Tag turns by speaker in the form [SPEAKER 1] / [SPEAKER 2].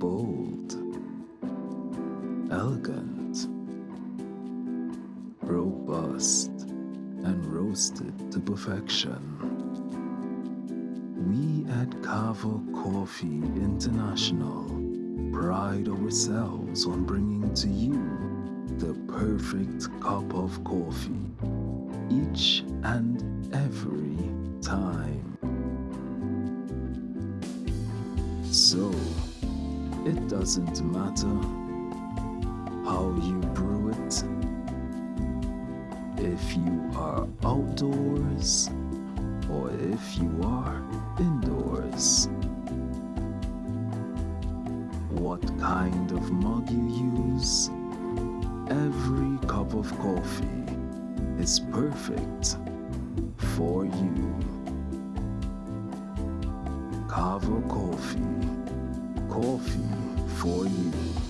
[SPEAKER 1] bold, elegant, robust, and roasted to perfection. We at Kava Coffee International pride ourselves on bringing to you the perfect cup of coffee each and every time. So, it doesn't matter how you brew it, if you are outdoors or if you are indoors. What kind of mug you use, every cup of coffee is perfect for you. Kava Coffee, coffee for you.